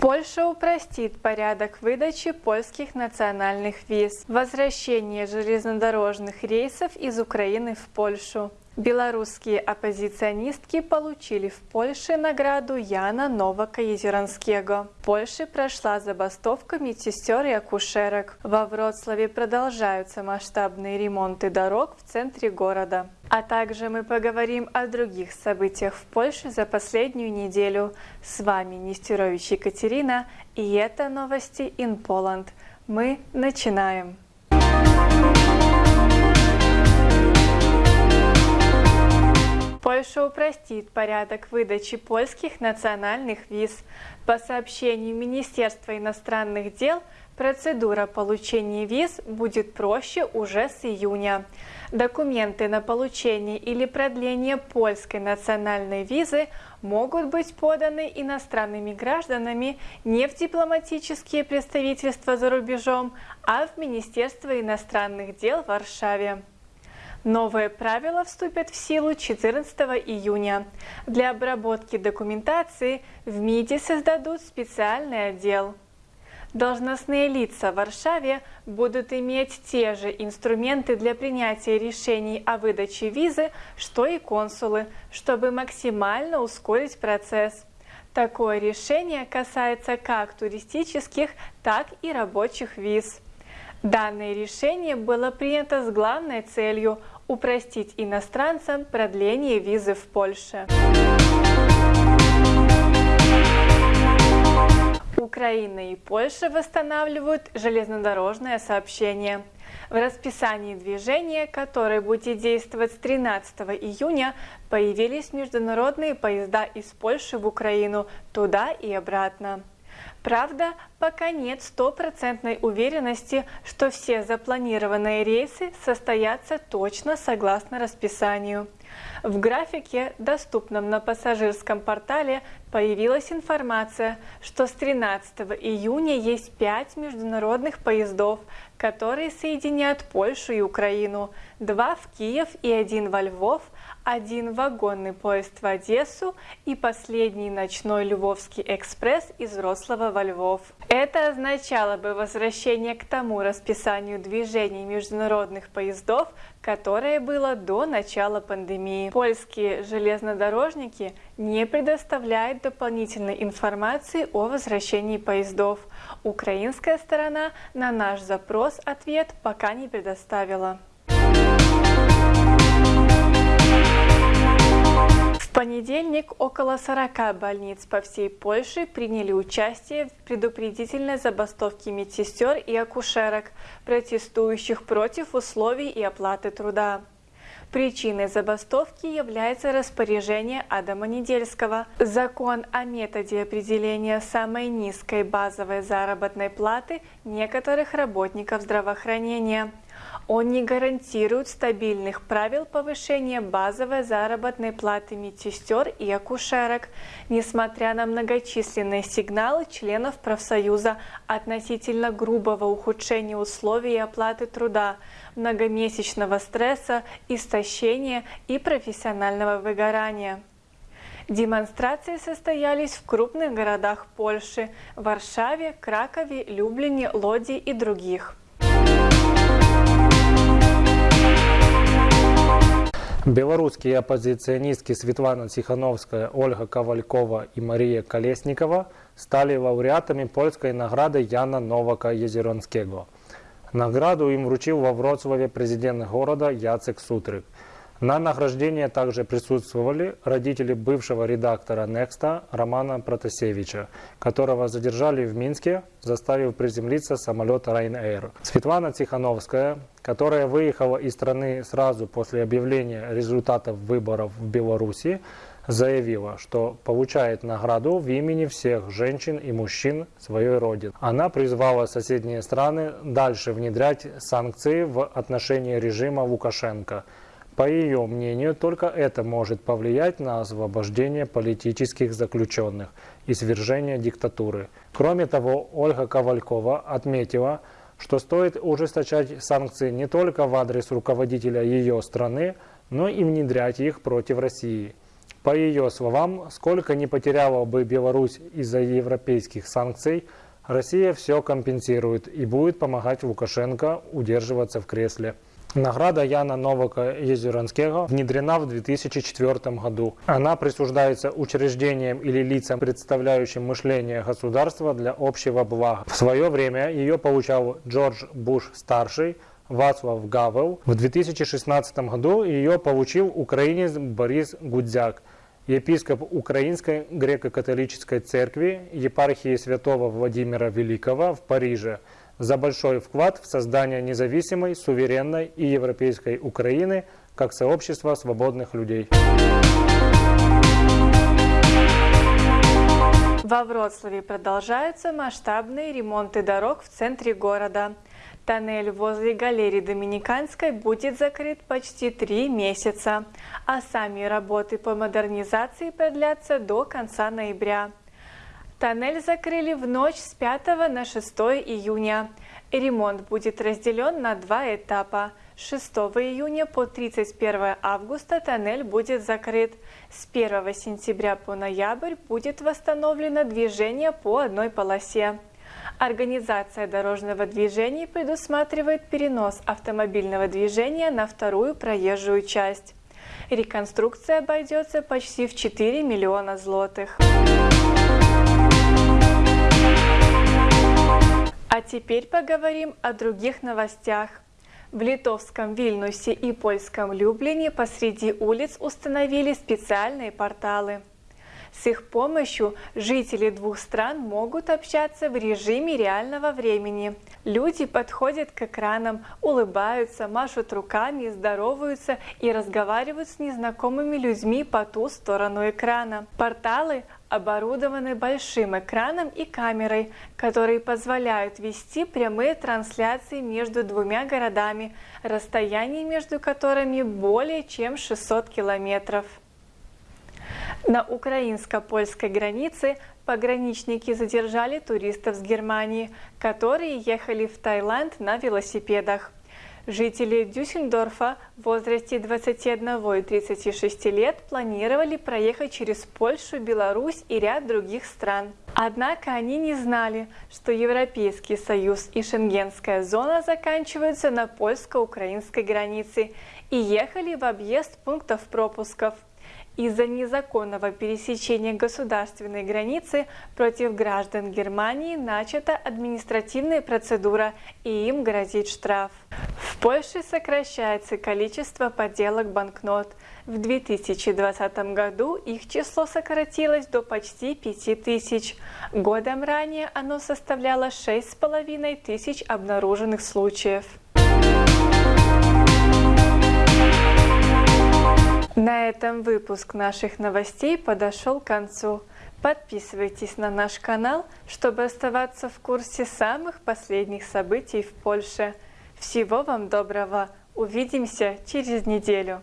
Польша упростит порядок выдачи польских национальных виз. Возвращение железнодорожных рейсов из Украины в Польшу. Белорусские оппозиционистки получили в Польше награду Яна Новака-Езеранскего. В Польше прошла забастовка медсестер и акушерок. Во Вроцлаве продолжаются масштабные ремонты дорог в центре города. А также мы поговорим о других событиях в Польше за последнюю неделю. С вами Нестерович Екатерина и это новости in Poland. Мы начинаем. Польша упростит порядок выдачи польских национальных виз. По сообщению Министерства иностранных дел, процедура получения виз будет проще уже с июня. Документы на получение или продление польской национальной визы могут быть поданы иностранными гражданами не в дипломатические представительства за рубежом, а в Министерство иностранных дел в Варшаве. Новые правила вступят в силу 14 июня. Для обработки документации в МИДе создадут специальный отдел. Должностные лица в Варшаве будут иметь те же инструменты для принятия решений о выдаче визы, что и консулы, чтобы максимально ускорить процесс. Такое решение касается как туристических, так и рабочих виз. Данное решение было принято с главной целью упростить иностранцам продление визы в Польше. Украина и Польша восстанавливают железнодорожное сообщение. В расписании движения, которое будет действовать с 13 июня, появились международные поезда из Польши в Украину туда и обратно. Правда, пока нет стопроцентной уверенности, что все запланированные рейсы состоятся точно согласно расписанию. В графике, доступном на пассажирском портале, появилась информация, что с 13 июня есть 5 международных поездов, которые соединят Польшу и Украину, два в Киев и один во Львов – один вагонный поезд в Одессу и последний ночной Львовский экспресс из Рослова во Львов. Это означало бы возвращение к тому расписанию движений международных поездов, которое было до начала пандемии. Польские железнодорожники не предоставляют дополнительной информации о возвращении поездов. Украинская сторона на наш запрос ответ пока не предоставила. Понедельник около 40 больниц по всей Польше приняли участие в предупредительной забастовке медсестер и акушерок, протестующих против условий и оплаты труда. Причиной забастовки является распоряжение Адама Недельского. Закон о методе определения самой низкой базовой заработной платы некоторых работников здравоохранения – он не гарантирует стабильных правил повышения базовой заработной платы медсестер и акушерок, несмотря на многочисленные сигналы членов профсоюза относительно грубого ухудшения условий оплаты труда, многомесячного стресса, истощения и профессионального выгорания. Демонстрации состоялись в крупных городах Польши – Варшаве, Кракове, Люблине, Лоди и других. Белорусские оппозиционистки Светлана Тихановская, Ольга Ковалькова и Мария Колесникова стали лауреатами польской награды Яна Новака Езеронского. Награду им вручил во Вроцлаве президент города Яцек Сутрик – на награждении также присутствовали родители бывшего редактора Некста Романа Протасевича, которого задержали в Минске, заставив приземлиться самолет Ryanair. Светлана Тихановская, которая выехала из страны сразу после объявления результатов выборов в Беларуси, заявила, что получает награду в имени всех женщин и мужчин своей родины. Она призвала соседние страны дальше внедрять санкции в отношении режима Лукашенко – по ее мнению, только это может повлиять на освобождение политических заключенных и свержение диктатуры. Кроме того, Ольга Ковалькова отметила, что стоит ужесточать санкции не только в адрес руководителя ее страны, но и внедрять их против России. По ее словам, сколько не потеряла бы Беларусь из-за европейских санкций, Россия все компенсирует и будет помогать Лукашенко удерживаться в кресле. Награда Яна Новака Езеранского внедрена в 2004 году. Она присуждается учреждениям или лицам, представляющим мышление государства для общего блага. В свое время ее получал Джордж Буш-старший, Вацлав Гавел. В 2016 году ее получил украинец Борис Гудзяк, епископ Украинской греко-католической церкви епархии святого Владимира Великого в Париже – за большой вклад в создание независимой, суверенной и европейской Украины как сообщества свободных людей. Во Вроцлаве продолжаются масштабные ремонты дорог в центре города. Тоннель возле галереи Доминиканской будет закрыт почти три месяца, а сами работы по модернизации продлятся до конца ноября. Тоннель закрыли в ночь с 5 на 6 июня. Ремонт будет разделен на два этапа. 6 июня по 31 августа тоннель будет закрыт. С 1 сентября по ноябрь будет восстановлено движение по одной полосе. Организация дорожного движения предусматривает перенос автомобильного движения на вторую проезжую часть. Реконструкция обойдется почти в 4 миллиона злотых. А теперь поговорим о других новостях. В литовском Вильнюсе и польском Люблине посреди улиц установили специальные порталы. С их помощью жители двух стран могут общаться в режиме реального времени. Люди подходят к экранам, улыбаются, машут руками, здороваются и разговаривают с незнакомыми людьми по ту сторону экрана. Порталы оборудованы большим экраном и камерой, которые позволяют вести прямые трансляции между двумя городами, расстояние между которыми более чем 600 километров. На украинско-польской границе пограничники задержали туристов с Германии, которые ехали в Таиланд на велосипедах. Жители Дюссельдорфа в возрасте 21 и 36 лет планировали проехать через Польшу, Беларусь и ряд других стран. Однако они не знали, что Европейский Союз и Шенгенская зона заканчиваются на польско-украинской границе и ехали в объезд пунктов пропусков. Из-за незаконного пересечения государственной границы против граждан Германии начата административная процедура и им грозит штраф. В Польше сокращается количество подделок банкнот. В 2020 году их число сократилось до почти 5000. Годом ранее оно составляло 6,5 тысяч обнаруженных случаев. На этом выпуск наших новостей подошел к концу. Подписывайтесь на наш канал, чтобы оставаться в курсе самых последних событий в Польше. Всего вам доброго! Увидимся через неделю!